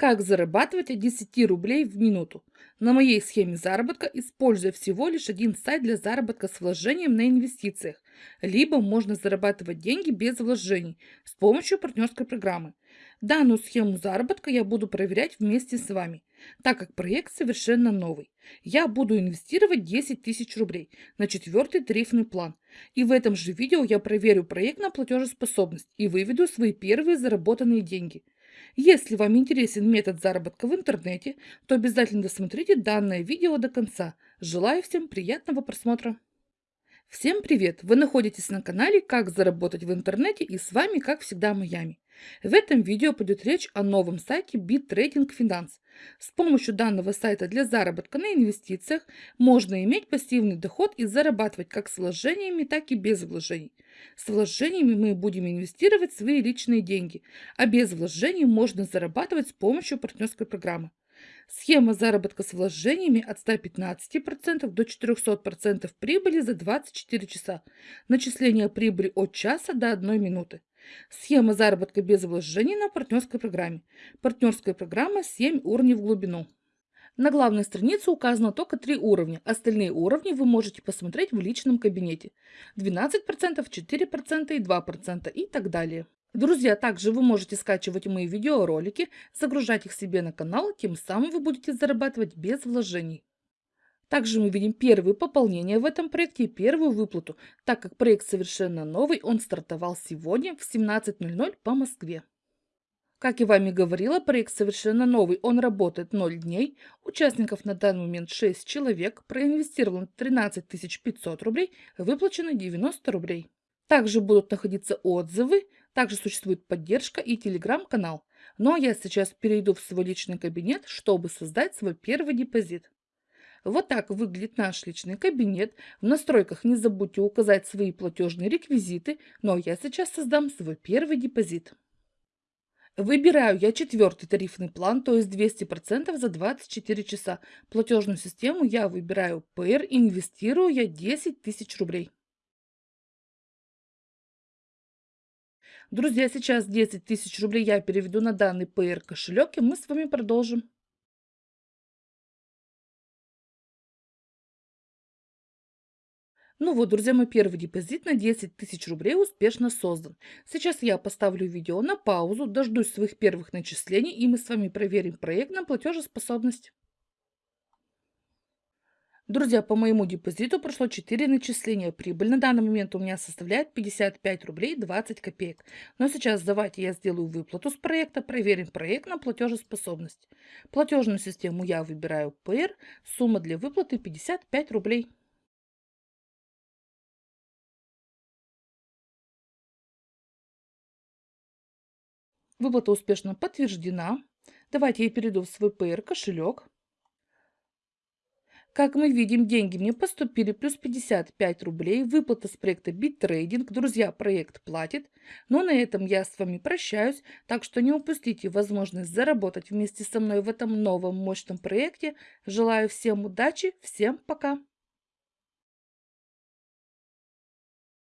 Как зарабатывать от 10 рублей в минуту? На моей схеме заработка, используя всего лишь один сайт для заработка с вложением на инвестициях, либо можно зарабатывать деньги без вложений с помощью партнерской программы. Данную схему заработка я буду проверять вместе с вами, так как проект совершенно новый. Я буду инвестировать 10 тысяч рублей на четвертый тарифный план. И в этом же видео я проверю проект на платежеспособность и выведу свои первые заработанные деньги. Если вам интересен метод заработка в интернете, то обязательно досмотрите данное видео до конца. Желаю всем приятного просмотра! Всем привет! Вы находитесь на канале «Как заработать в интернете» и с вами, как всегда, Майами. В этом видео пойдет речь о новом сайте BitTrading Finance. С помощью данного сайта для заработка на инвестициях можно иметь пассивный доход и зарабатывать как с вложениями, так и без вложений. С вложениями мы будем инвестировать свои личные деньги, а без вложений можно зарабатывать с помощью партнерской программы. Схема заработка с вложениями от 115% до 400% прибыли за 24 часа. Начисление прибыли от часа до 1 минуты. Схема заработка без вложений на партнерской программе. Партнерская программа 7 уровней в глубину. На главной странице указано только три уровня. Остальные уровни вы можете посмотреть в личном кабинете. 12%, 4% и 2% и так далее. Друзья, также вы можете скачивать мои видеоролики, загружать их себе на канал, тем самым вы будете зарабатывать без вложений. Также мы видим первые пополнения в этом проекте и первую выплату, так как проект совершенно новый, он стартовал сегодня в 17.00 по Москве. Как я вами говорила, проект совершенно новый, он работает 0 дней, участников на данный момент 6 человек, проинвестировано 13 500 рублей, выплачено 90 рублей. Также будут находиться отзывы, также существует поддержка и телеграм-канал. Но я сейчас перейду в свой личный кабинет, чтобы создать свой первый депозит. Вот так выглядит наш личный кабинет. В настройках не забудьте указать свои платежные реквизиты, но я сейчас создам свой первый депозит. Выбираю я четвертый тарифный план, то есть 200% за 24 часа. Платежную систему я выбираю PR, инвестирую я 10 тысяч рублей. Друзья, сейчас 10 тысяч рублей я переведу на данный PR кошелек, и мы с вами продолжим. Ну вот, друзья, мой первый депозит на 10 тысяч рублей успешно создан. Сейчас я поставлю видео на паузу, дождусь своих первых начислений, и мы с вами проверим проект на платежеспособность. Друзья, по моему депозиту прошло 4 начисления. Прибыль на данный момент у меня составляет 55 рублей 20 копеек. Но сейчас давайте я сделаю выплату с проекта, проверим проект на платежеспособность. Платежную систему я выбираю PR, сумма для выплаты 55 рублей. Выплата успешно подтверждена. Давайте я перейду в свой PR кошелек. Как мы видим, деньги мне поступили плюс 55 рублей. Выплата с проекта BitTrading. Друзья, проект платит. Но на этом я с вами прощаюсь. Так что не упустите возможность заработать вместе со мной в этом новом мощном проекте. Желаю всем удачи. Всем пока.